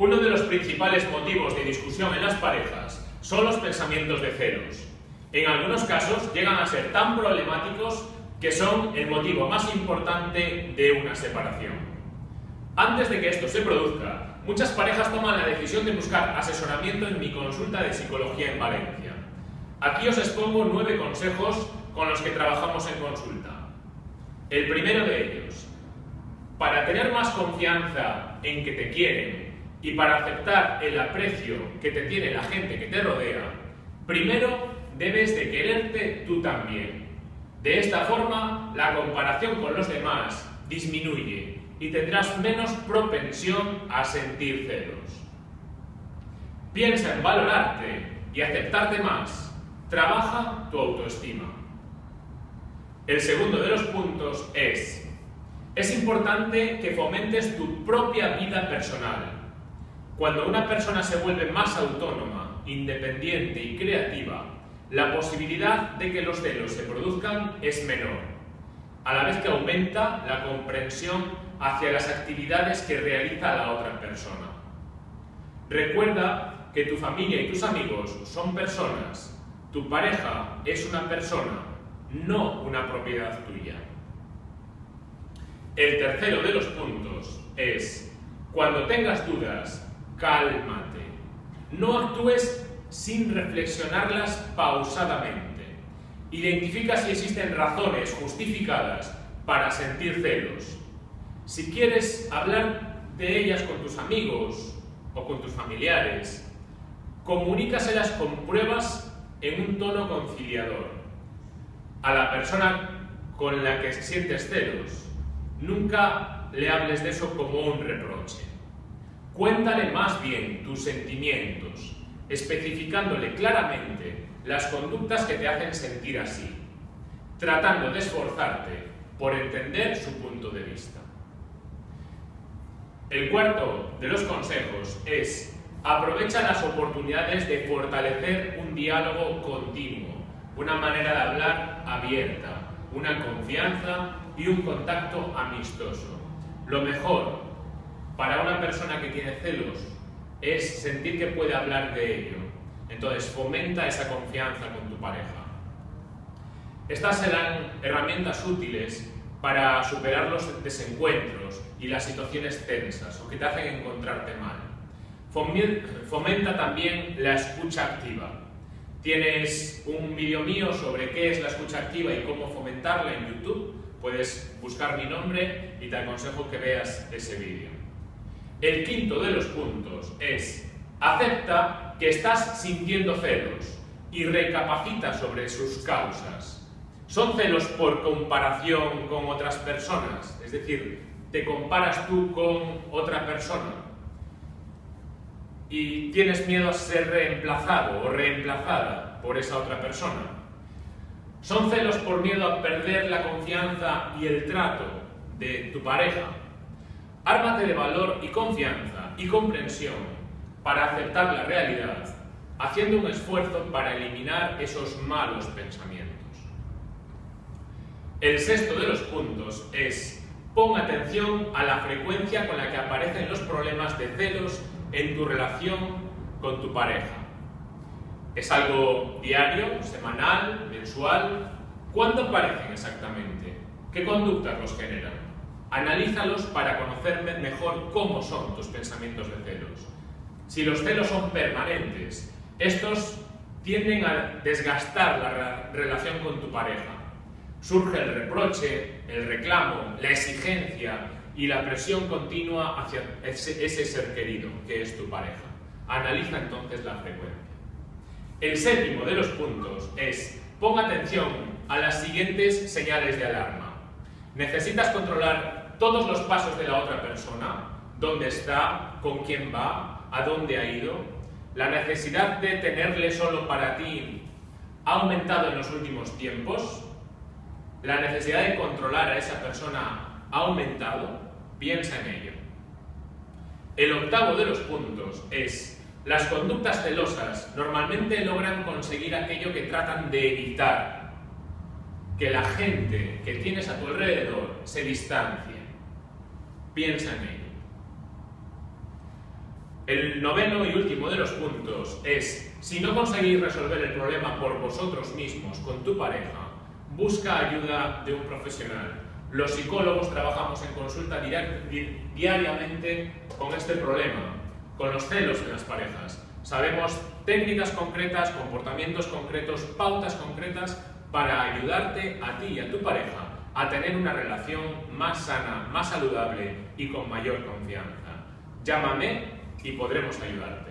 Uno de los principales motivos de discusión en las parejas son los pensamientos de celos. En algunos casos llegan a ser tan problemáticos que son el motivo más importante de una separación. Antes de que esto se produzca, muchas parejas toman la decisión de buscar asesoramiento en mi consulta de psicología en Valencia. Aquí os expongo nueve consejos con los que trabajamos en consulta. El primero de ellos, para tener más confianza en que te quieren y para aceptar el aprecio que te tiene la gente que te rodea, primero debes de quererte tú también. De esta forma, la comparación con los demás disminuye y tendrás menos propensión a sentir celos. Piensa en valorarte y aceptarte más. Trabaja tu autoestima. El segundo de los puntos es, es importante que fomentes tu propia vida personal. Cuando una persona se vuelve más autónoma, independiente y creativa, la posibilidad de que los celos se produzcan es menor, a la vez que aumenta la comprensión hacia las actividades que realiza la otra persona. Recuerda que tu familia y tus amigos son personas, tu pareja es una persona no una propiedad tuya. El tercero de los puntos es, cuando tengas dudas, cálmate. No actúes sin reflexionarlas pausadamente. Identifica si existen razones justificadas para sentir celos. Si quieres hablar de ellas con tus amigos o con tus familiares, comunícaselas con pruebas en un tono conciliador a la persona con la que sientes celos, nunca le hables de eso como un reproche. Cuéntale más bien tus sentimientos, especificándole claramente las conductas que te hacen sentir así, tratando de esforzarte por entender su punto de vista. El cuarto de los consejos es aprovecha las oportunidades de fortalecer un diálogo continuo una manera de hablar abierta, una confianza y un contacto amistoso. Lo mejor para una persona que tiene celos es sentir que puede hablar de ello. Entonces fomenta esa confianza con tu pareja. Estas serán herramientas útiles para superar los desencuentros y las situaciones tensas o que te hacen encontrarte mal. Fomenta también la escucha activa. Tienes un vídeo mío sobre qué es la escucha activa y cómo fomentarla en YouTube. Puedes buscar mi nombre y te aconsejo que veas ese vídeo. El quinto de los puntos es acepta que estás sintiendo celos y recapacita sobre sus causas. ¿Son celos por comparación con otras personas? Es decir, ¿te comparas tú con otra persona? y tienes miedo a ser reemplazado o reemplazada por esa otra persona. Son celos por miedo a perder la confianza y el trato de tu pareja. Ármate de valor y confianza y comprensión para aceptar la realidad, haciendo un esfuerzo para eliminar esos malos pensamientos. El sexto de los puntos es pon atención a la frecuencia con la que aparecen los problemas de celos en tu relación con tu pareja. ¿Es algo diario, semanal, mensual? ¿Cuándo aparecen exactamente? ¿Qué conductas los generan? Analízalos para conocer mejor cómo son tus pensamientos de celos. Si los celos son permanentes, estos tienden a desgastar la relación con tu pareja. Surge el reproche, el reclamo, la exigencia, y la presión continua hacia ese, ser querido, que es tu pareja. Analiza entonces la frecuencia. El séptimo de los puntos es, pon atención a las siguientes señales de alarma. Necesitas controlar todos los pasos de la otra persona, dónde está, con quién va, a dónde ha ido. La necesidad de tenerle solo para ti ha aumentado en los últimos tiempos. La necesidad de controlar a esa persona ha aumentado, piensa en ello. El octavo de los puntos es, las conductas celosas normalmente logran conseguir aquello que tratan de evitar, que la gente que tienes a tu alrededor se distancie. Piensa en ello. El noveno y último de los puntos es, si no conseguís resolver el problema por vosotros mismos con tu pareja, busca ayuda de un profesional. Los psicólogos trabajamos en consulta diariamente con este problema, con los celos en las parejas. Sabemos técnicas concretas, comportamientos concretos, pautas concretas para ayudarte a ti y a tu pareja a tener una relación más sana, más saludable y con mayor confianza. Llámame y podremos ayudarte.